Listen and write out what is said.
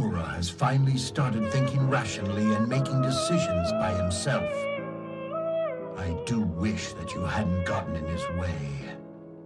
Nomura has finally started thinking rationally and making decisions by himself. I do wish that you hadn't gotten in his way.